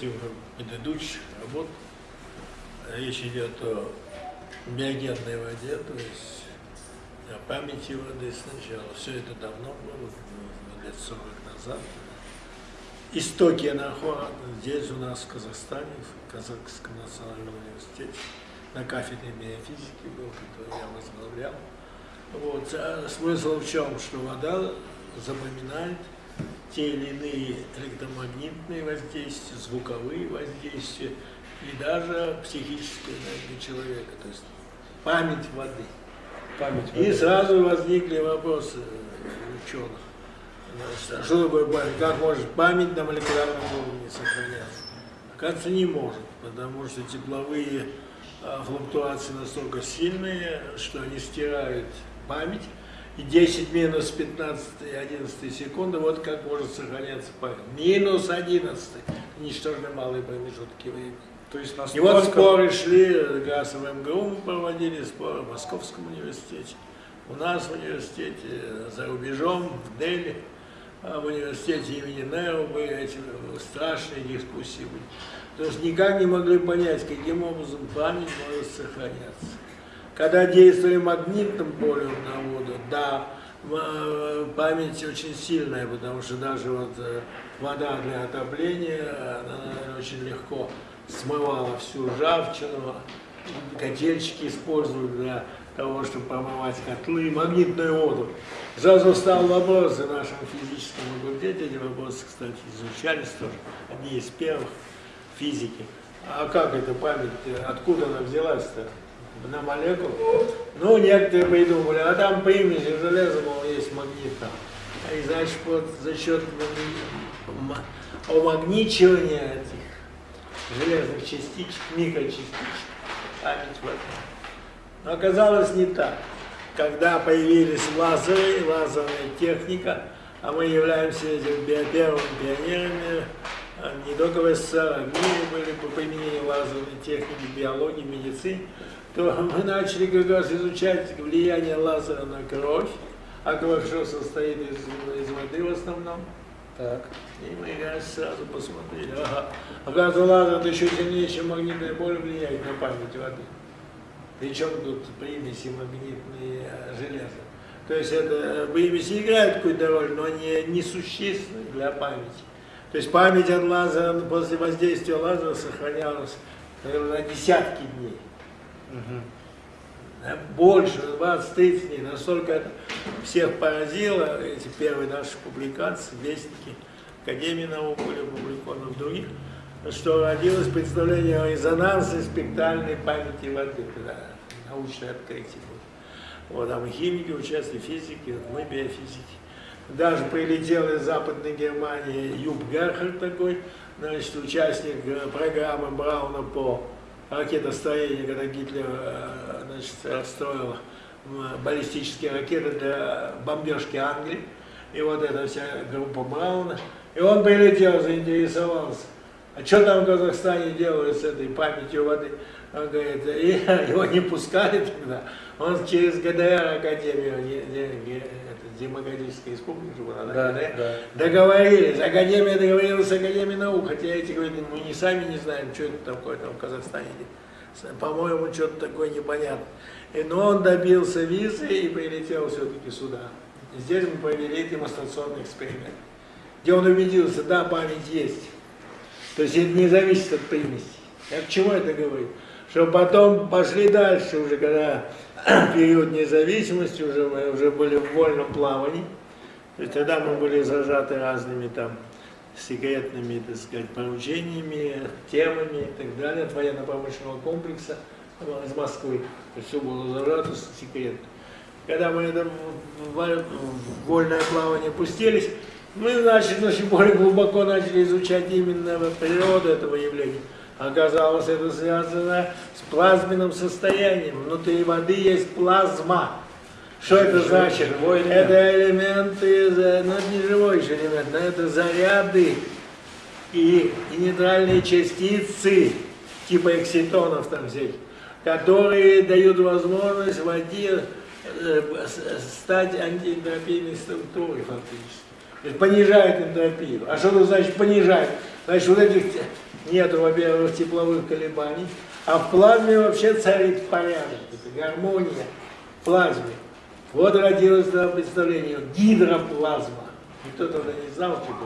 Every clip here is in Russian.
частью предыдущих работ речь идет о биогенной воде, то есть о памяти воды сначала. Все это давно было, лет 40 назад. Истоки находят здесь у нас в Казахстане, в Казахском национальном университете, на кафедре биофизики был, который я возглавлял. Вот. А смысл в чем? Что вода запоминает те или иные электромагнитные воздействия, звуковые воздействия и даже психическое энергия человека, то есть память воды. Память И сразу возникли вопросы ученых. Значит, а что такое память? Как может память на молекулярном уровне сохраняться? Оказывается, не может, потому что тепловые а, флуктуации настолько сильные, что они стирают память, и 10 минус 15 и 11 секунды, вот как может сохраняться память. Минус 11, ничтожно малые промежутки времени. То есть И вот настолько... споры шли, раз в МГУ мы проводили споры, в Московском университете, у нас в университете, за рубежом, в Дели, а в университете имени Нео были эти страшные дискуссии. были. Потому что никак не могли понять, каким образом память может сохраняться. Когда действовали магнитным полем на воду, да, э, память очень сильная, потому что даже вот э, вода для отопления, она очень легко смывала всю ржавчину, котельчики используют для того, чтобы промывать котлы, магнитную воду. Сразу встал вопрос в нашем физическом факультете, эти вопросы, кстати, изучались тоже, одни из первых физики. А как эта память, откуда она взялась-то? На молекулу? Ну, некоторые придумали, а там примеси железа, мол, есть магнита. И значит, вот за счет умагничивания этих железных частичек, микрочастичек, память в. Но оказалось не так. Когда появились лазеры, лазерная техника, а мы являемся этим первыми пионерами, а не только в СССР, а в мире были по применению лазерной техники, биологии, медицины, то мы начали как раз изучать влияние лазера на кровь, а кровь что состоит из, из воды в основном. Так. И мы как сразу посмотрели, ага, оказывается, лазер еще сильнее, чем магнитное поле влияет на память воды. Причем тут примеси магнитные э, железа. То есть это примеси играют какую-то роль, но они несущественны для памяти. То есть память от лазера после воздействия лазера сохранялась наверное, на десятки дней. Угу. Больше, 20-30 дней. Настолько это всех поразило, эти первые наши публикации, вестники Академии наук были опубликованы в других, что родилось представление о резонансной спектральной памяти воды, когда научное открытие было. Вот, там и химики участвовали, физики, вот мы биофизики. Даже прилетел из Западной Германии Юб Герхард такой, значит, участник э, программы Брауна по ракетостроению, когда Гитлер э, значит, расстроил баллистические ракеты для бомбежки Англии. И вот эта вся группа Брауна. И он прилетел, заинтересовался. А что там в Казахстане делают с этой памятью воды? Он говорит, и его не пускали тогда. Он через ГДР Академию, Демократической Республики, да, ГДР, да. договорились. Академия договорилась с Академией наук, хотя эти говорят, мы не сами не знаем, что это такое там в Казахстане. По-моему, что-то такое непонятно. И, но он добился визы и прилетел все-таки сюда. Здесь мы провели демонстрационный эксперимент, где он убедился, да, память есть. То есть это не зависит от примесей. Я к чему это говорю? Что потом пошли дальше, уже когда период независимости, уже мы уже были в вольном плавании. То есть тогда мы были зажаты разными там секретными, так сказать, поручениями, темами и так далее от военно-промышленного комплекса из Москвы. То есть все было зажато секретно. Когда мы это в вольное плавание пустились, мы, значит, очень более глубоко начали изучать именно природу этого явления. Оказалось, это связано с плазменным состоянием. Внутри воды есть плазма. Что это значит? Это элементы, ну это не живой еще элемент, но это заряды и, и нейтральные частицы, типа экситонов там всяких, которые дают возможность воде э, стать антиэнтропийной структурой фактически. Понижают энтропию. А что это значит понижает? Значит, вот этих нету, во-первых, тепловых колебаний, а в плазме вообще царит порядок, это гармония в плазме. Вот родилось это представление, гидроплазма. Никто тогда не знал, что это.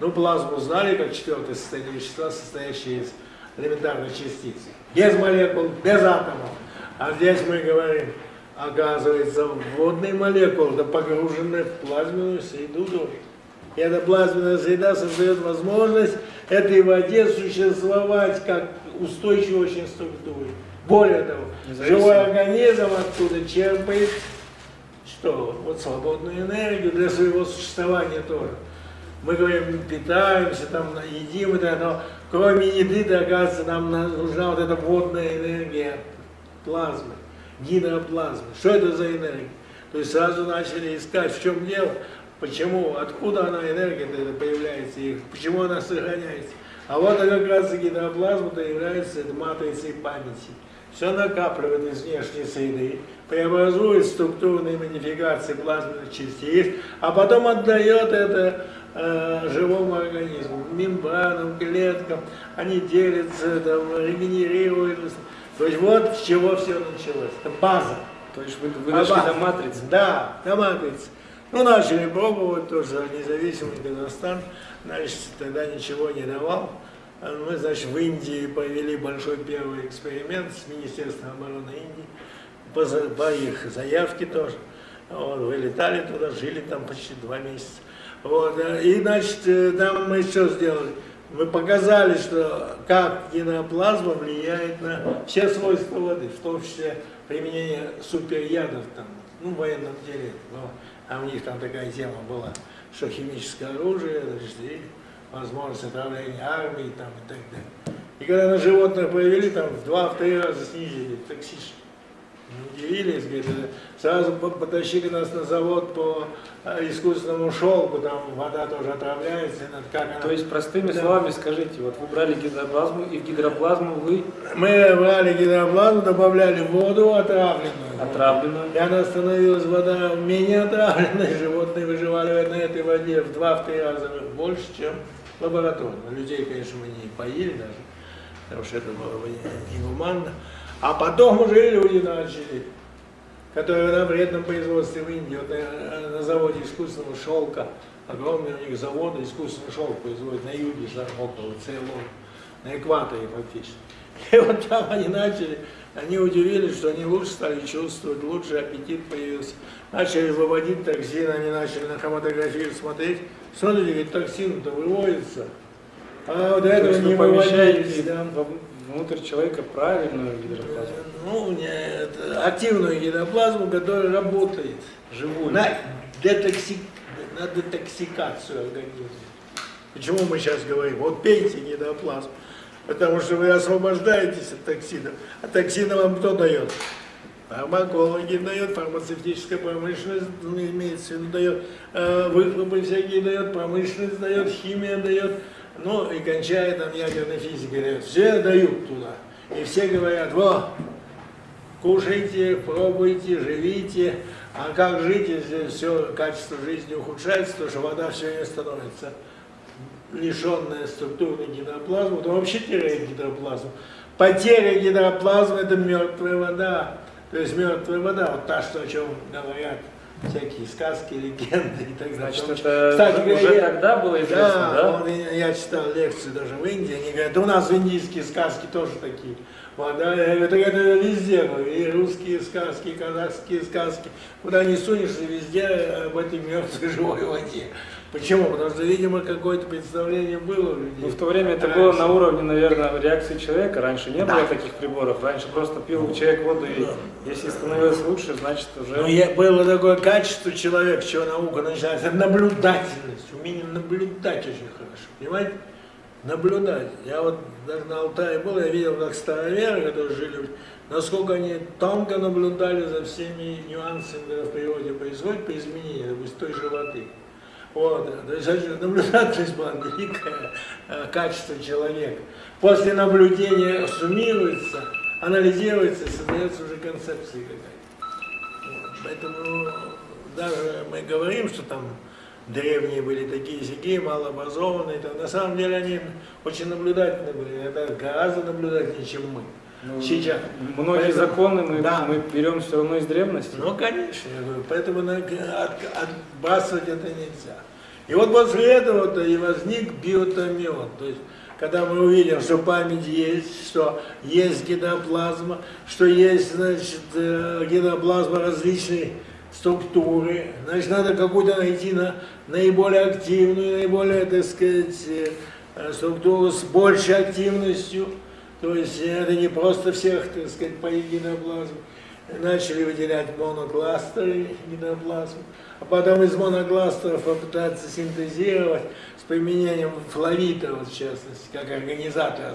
Ну, плазму знали, как четвертое состояние вещества, состоящее из элементарных частиц. Без молекул, без атомов. А здесь мы говорим, оказывается, водные молекулы, да погружены в плазменную среду И эта плазменная среда создает возможность этой воде существовать как устойчивой очень структуре. Более того, живой организм оттуда черпает что? Вот свободную энергию для своего существования тоже. Мы говорим, питаемся, там, едим это, но кроме еды, оказывается, нам нужна вот эта водная энергия плазмы, гидроплазмы. Что это за энергия? То есть сразу начали искать, в чем дело, почему, откуда она, энергия появляется, и почему она сохраняется. А вот как раз гидроплазма-то является матрицей памяти. Все накапливает из внешней среды, преобразует структурные модификации плазменных частиц, а потом отдает это э, живому организму, мембранам, клеткам, они делятся, там, регенерируются. То есть вот с чего все началось. Это база. То есть вы, вы нашли на матрице? Да, на матрице. Ну, начали пробовать тоже независимый Казахстан, значит, тогда ничего не давал. Мы, значит, в Индии провели большой первый эксперимент с Министерством обороны Индии по, по их заявке тоже. Вот, вылетали туда, жили там почти два месяца. Вот, э, и, значит, э, там мы что сделали? Мы показали, что как геноплазма влияет на все свойства воды, в том числе применение суперядов там, ну, в военном деле. Но, а у них там такая тема была, что химическое оружие, и возможность отравления армии там, и так далее. И когда на животных провели, там в два-три раза снизили токсичность. Удивились, говорит, сразу потащили нас на завод по э, искусственному шелку, там вода тоже отравляется. Как она... То есть, простыми да. словами скажите, вот вы брали гидроплазму, и в гидроплазму вы... Мы брали гидроплазму, добавляли воду отравленную. Отравленную. И она становилась, вода менее отравленной, животные выживали на этой воде в два-три раза больше, чем лабораторно. Людей, конечно, мы не поили даже, потому что это было бы негуманно. А потом уже люди начали, которые на вредном производстве в Индии, вот на, на заводе искусственного шелка, огромный у них завод искусственный шелк производит на юге около Цейлон, на экваторе фактически. И вот там они начали, они удивились, что они лучше стали чувствовать, лучше аппетит появился. Начали выводить токсин, они начали на хроматографию смотреть. Смотрите, говорит, токсин-то выводится. А вот этого не выводились. Да внутрь человека правильную гидроплазму? Ну, нет, активную гидроплазму, которая работает. Живую. На, детоксик, на детоксикацию организма. Почему мы сейчас говорим? Вот пейте гидроплазму. Потому что вы освобождаетесь от токсинов. А токсины вам кто дает? Фармакологи дают, фармацевтическая промышленность, ну, имеется в виду, дает, э, выхлопы всякие дает, промышленность дает, химия дает ну и кончая там ядерной физикой, все дают туда. И все говорят, во, кушайте, пробуйте, живите. А как жить, если все качество жизни ухудшается, то что вода все не становится лишенная структурной гидроплазмы, то вообще теряет гидроплазму. Потеря гидроплазмы – это мертвая вода. То есть мертвая вода, вот та, что о чем говорят всякие сказки, легенды и так далее. Значит, это Кстати, уже я, тогда было известно, да? да? Он, я читал лекции даже в Индии, они говорят, у нас индийские сказки тоже такие. Вот, да, это, это везде, и русские сказки, и казахские сказки. Куда не сунешься, везде об этой мертвой живой воде. Почему? Потому что, видимо, какое-то представление было у людей. Ну, в то время это раньше. было на уровне, наверное, реакции человека. Раньше не да. было таких приборов. Раньше просто пил человек воду, и да. если становилось лучше, значит уже... Ну, было такое качество человека, чего наука начинается, наблюдательность, умение наблюдать очень хорошо. Понимаете? Наблюдать. Я вот даже на Алтае был, я видел, как староверы, которые жили, насколько они тонко наблюдали за всеми нюансами, которые в природе происходят по изменению, допустим, той же воды. Вот, наблюдательность была великое э, качество человека. После наблюдения суммируется, анализируется, создается уже концепция какая-то. Вот, поэтому даже мы говорим, что там древние были такие сякие, малообразованные. там. На самом деле они очень наблюдательны были, это гораздо наблюдательнее, чем мы. Ну, Сейчас. Многие Поэтому- законы мы, Да. мы берем все равно из древности. Ну, конечно, я говорю, поэтому на- от- отбрасывать это нельзя. И вот после этого-то и возник биотомион. То есть, когда мы увидим, что память есть, что есть гидроплазма, что есть, значит, э, гидроплазма различной структуры, значит, надо какую-то найти на, наиболее активную, наиболее, так сказать, э, структуру с большей активностью. То есть это не просто всех, так сказать, по гидроплазму. Начали выделять монокластеры гидроплазмы, а потом из монокластеров попытаться синтезировать с применением флавита, вот в частности, как организатора,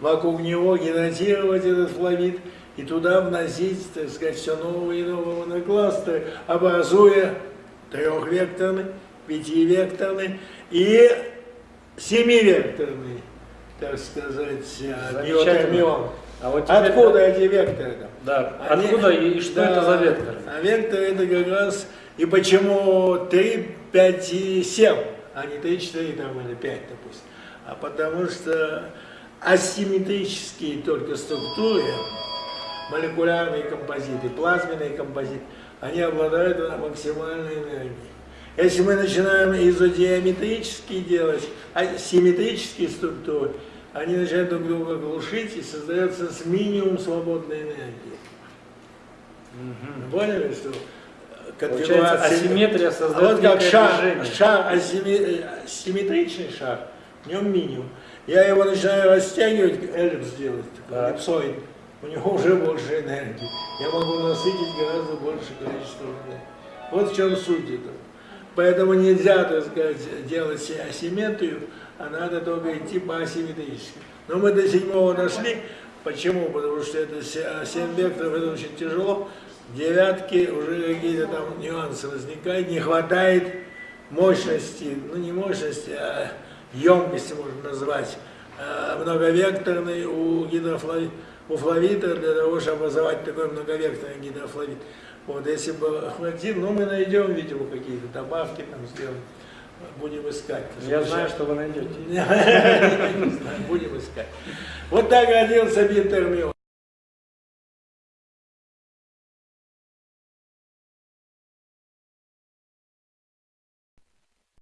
вокруг него гидратировать этот флавит и туда вносить, так сказать, все новые и новые монокластеры, образуя трехвекторный, пятивекторный и семивекторный, так сказать, Замечательно. биотермион. А вот теперь- Откуда эти векторы? Да, Они- откуда и, и что да, это за векторы? А векторы это как раз и почему 3, 5 и 7, а не 3, 4 там, или 5, допустим. А потому что асимметрические только структуры, молекулярные композиты, плазменные композиты, они обладают максимальной энергией. Если мы начинаем изодиаметрические делать, асимметрические структуры, они начинают друг друга глушить и создается с минимум свободной энергии. Мгм. Поняли, что Получается, асимметрия А создает вот как шар, движение. шар асимме- э, симметричный шар, в нем минимум. Я его начинаю растягивать, эллипс делать, Так. эллипсоид, у него уже больше энергии. Я могу насытить гораздо больше количества энергии. Вот в чем суть этого. Поэтому нельзя, так сказать, делать асимметрию, а надо только идти по асимметрически. Но мы до седьмого дошли. Почему? Потому что это а, семь векторов, это очень тяжело. Девятки уже какие-то там нюансы возникают, не хватает мощности, ну не мощности, а емкости можно назвать, а, многовекторной у гидрофлавита, у для того, чтобы образовать такой многовекторный гидрофлавит. Вот, если бы хватило, ну мы найдем, видимо, какие-то добавки там сделаем, будем искать. Я знаю, что вы найдете. Будем искать. Вот так родился биотермион.